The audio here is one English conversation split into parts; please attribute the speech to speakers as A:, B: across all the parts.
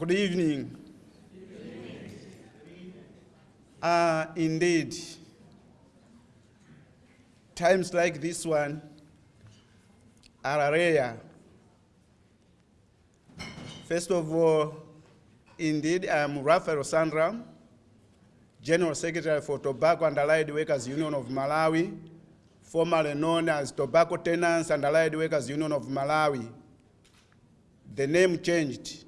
A: Good evening. Uh, indeed, times like this one are rare. First of all, indeed, I am Rafael Sandram, General Secretary for Tobacco and Allied Workers Union of Malawi, formerly known as Tobacco Tenants and Allied Workers Union of Malawi. The name changed.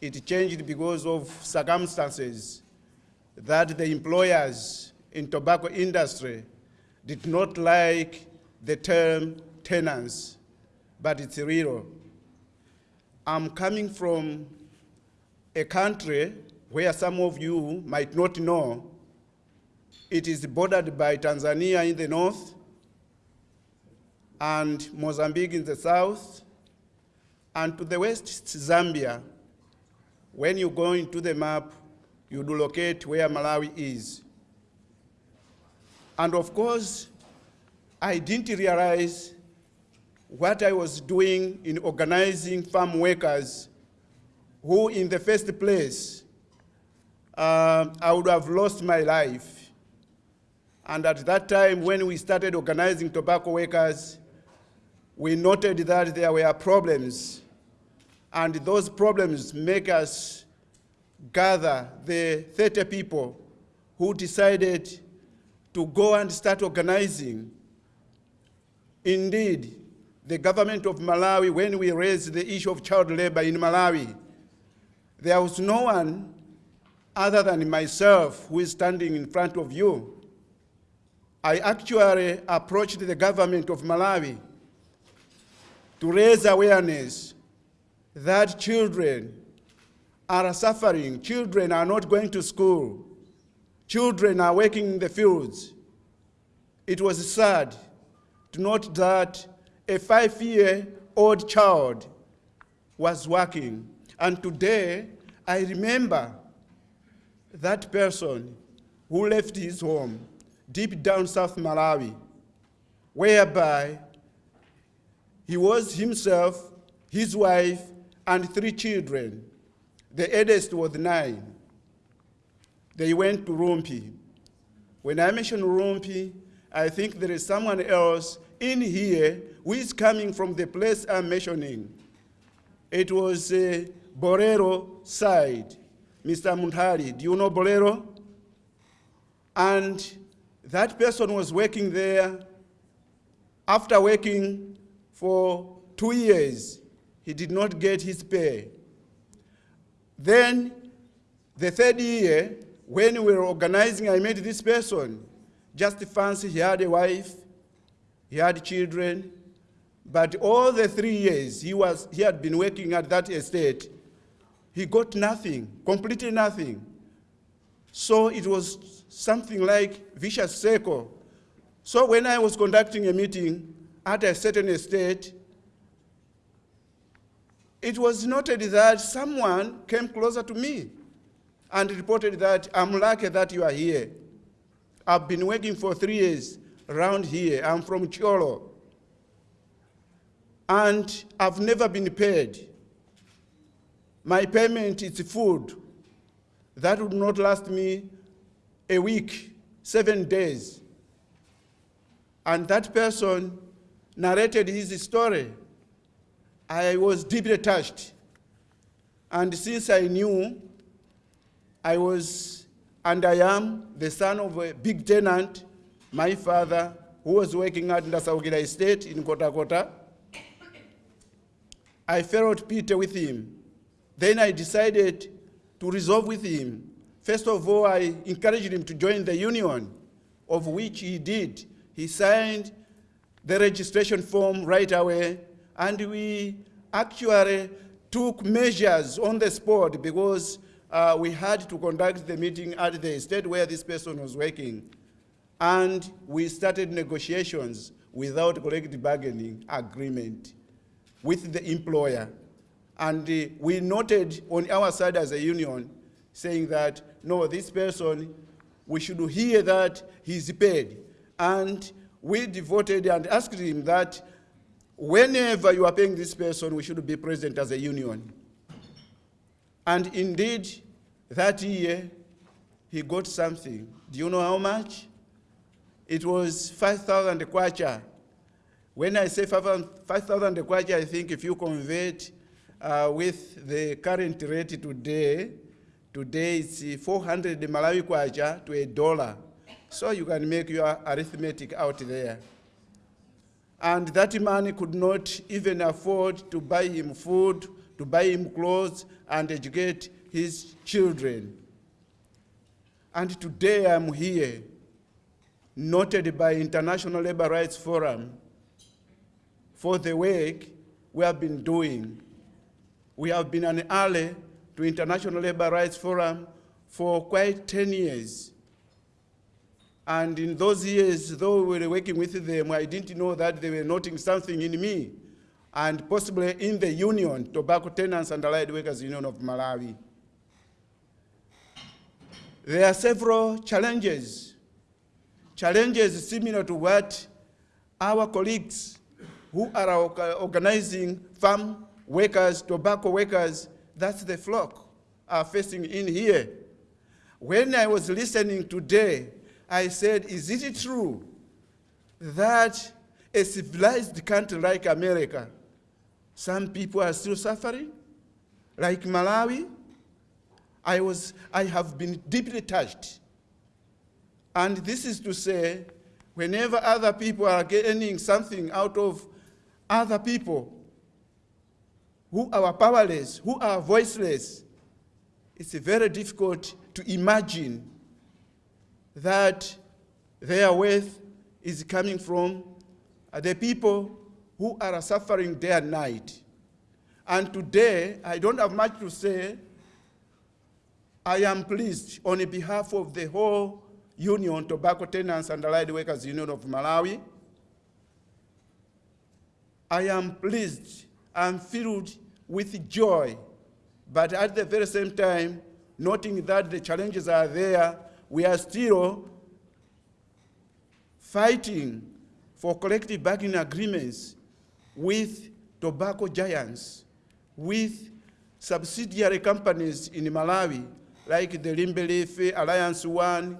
A: It changed because of circumstances that the employers in tobacco industry did not like the term tenants, but it's real. I'm coming from a country where some of you might not know. It is bordered by Tanzania in the north and Mozambique in the south, and to the west, Zambia. When you go into the map, you do locate where Malawi is. And of course, I didn't realize what I was doing in organizing farm workers who in the first place, uh, I would have lost my life. And at that time, when we started organizing tobacco workers, we noted that there were problems. And those problems make us gather the 30 people who decided to go and start organizing. Indeed, the government of Malawi, when we raised the issue of child labor in Malawi, there was no one other than myself who is standing in front of you. I actually approached the government of Malawi to raise awareness that children are suffering. Children are not going to school. Children are working in the fields. It was sad to note that a five-year-old child was working. And today, I remember that person who left his home deep down South Malawi, whereby he was himself, his wife, and three children. The eldest was nine. They went to Rumpi. When I mention Rumpi, I think there is someone else in here who is coming from the place I'm mentioning. It was uh, Bolero side. Mr. Muntari, do you know Bolero? And that person was working there. After working for two years, he did not get his pay. Then, the third year, when we were organizing, I met this person. Just fancy he had a wife, he had children, but all the three years he, was, he had been working at that estate, he got nothing, completely nothing. So it was something like vicious circle. So when I was conducting a meeting at a certain estate, it was noted that someone came closer to me and reported that I'm lucky that you are here. I've been working for three years around here. I'm from Cholo. And I've never been paid. My payment is food. That would not last me a week, seven days. And that person narrated his story. I was deeply touched. And since I knew I was, and I am, the son of a big tenant, my father, who was working at Ndasaukira Estate in Kota Kota, I felt pity with him. Then I decided to resolve with him. First of all, I encouraged him to join the union, of which he did. He signed the registration form right away, and we actually took measures on the spot because uh, we had to conduct the meeting at the estate where this person was working. And we started negotiations without collective bargaining agreement with the employer. And uh, we noted on our side as a union saying that, no, this person, we should hear that he's paid. And we devoted and asked him that whenever you are paying this person, we should be present as a union. And indeed, that year, he got something. Do you know how much? It was 5,000 kwacha. When I say 5,000 kwacha, I think if you convert uh, with the current rate today, today it's 400 Malawi kwacha to a dollar. So you can make your arithmetic out there. And that money could not even afford to buy him food, to buy him clothes, and educate his children. And today I'm here, noted by International Labor Rights Forum for the work we have been doing. We have been an ally to International Labor Rights Forum for quite 10 years. And in those years, though we were working with them, I didn't know that they were noting something in me, and possibly in the union, Tobacco Tenants and Allied Workers Union of Malawi. There are several challenges, challenges similar to what our colleagues who are organizing farm workers, tobacco workers, that's the FLOC, are facing in here. When I was listening today I said, is it true that a civilized country like America, some people are still suffering? Like Malawi? I, was, I have been deeply touched. And this is to say, whenever other people are gaining something out of other people who are powerless, who are voiceless, it's very difficult to imagine that their wealth is coming from the people who are suffering day and night. And today, I don't have much to say. I am pleased on behalf of the whole Union, Tobacco Tenants and Allied Workers Union of Malawi. I am pleased and filled with joy, but at the very same time, noting that the challenges are there we are still fighting for collective bargaining agreements with tobacco giants, with subsidiary companies in Malawi, like the Limbe Leaf Alliance One,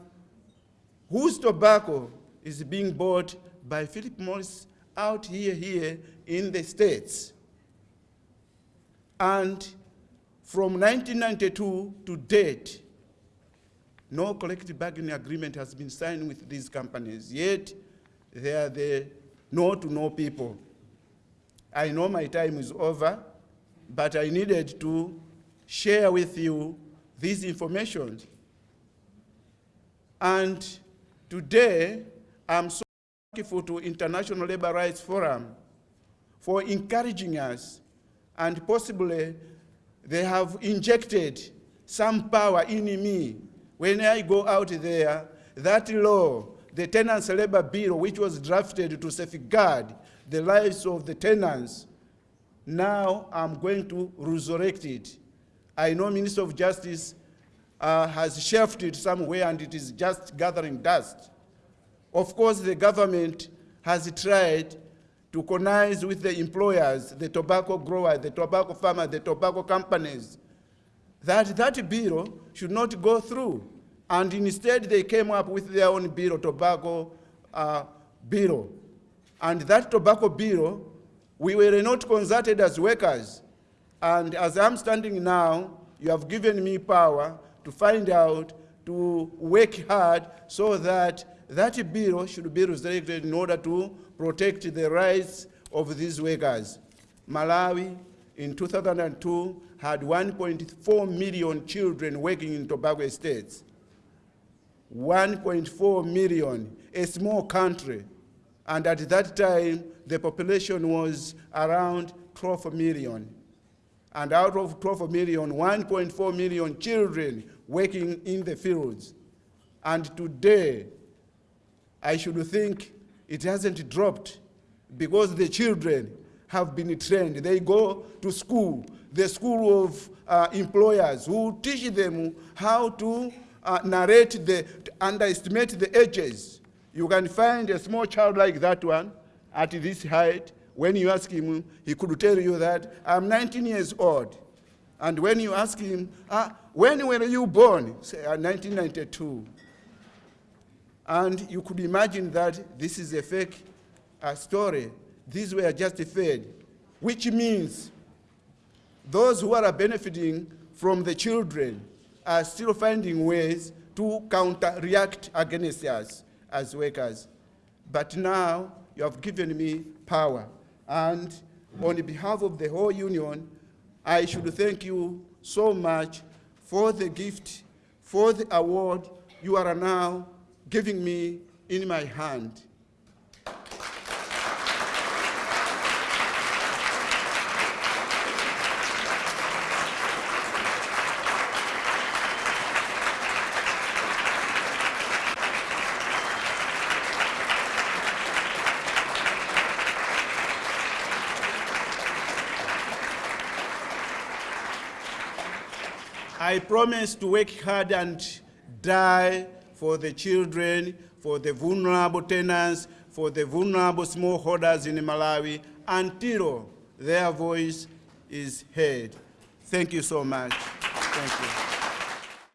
A: whose tobacco is being bought by Philip Morris out here, here in the States. And from 1992 to date, no collective bargaining agreement has been signed with these companies, yet they are the no-to-no people. I know my time is over, but I needed to share with you this information. And today, I'm so thankful to International Labor Rights Forum for encouraging us, and possibly they have injected some power in me when I go out there, that law, the Tenants Labor Bill, which was drafted to safeguard the lives of the tenants, now I'm going to resurrect it. I know Minister of Justice uh, has shelved it somewhere and it is just gathering dust. Of course, the government has tried to connive with the employers, the tobacco growers, the tobacco farmers, the tobacco companies, that that bill should not go through. And instead, they came up with their own bill, tobacco uh, bill. And that tobacco bill, we were not consulted as workers. And as I'm standing now, you have given me power to find out, to work hard so that that bill should be resurrected in order to protect the rights of these workers. Malawi, in 2002, had 1.4 million children working in tobacco estates. 1.4 million, a small country. And at that time, the population was around 12 million. And out of 12 million, 1.4 million children working in the fields. And today, I should think it hasn't dropped because the children have been trained. They go to school, the school of uh, employers who teach them how to uh, narrate the, underestimate the ages. You can find a small child like that one at this height. When you ask him, he could tell you that I'm 19 years old. And when you ask him, ah, when were you born? Say, "Ah, 1992. And you could imagine that this is a fake uh, story. These were justified, which means those who are benefiting from the children are still finding ways to counter react against us as workers. But now you have given me power. And on behalf of the whole union, I should thank you so much for the gift, for the award you are now giving me in my hand. I promise to work hard and die for the children, for the vulnerable tenants, for the vulnerable smallholders in Malawi until their voice is heard. Thank you so much. Thank you.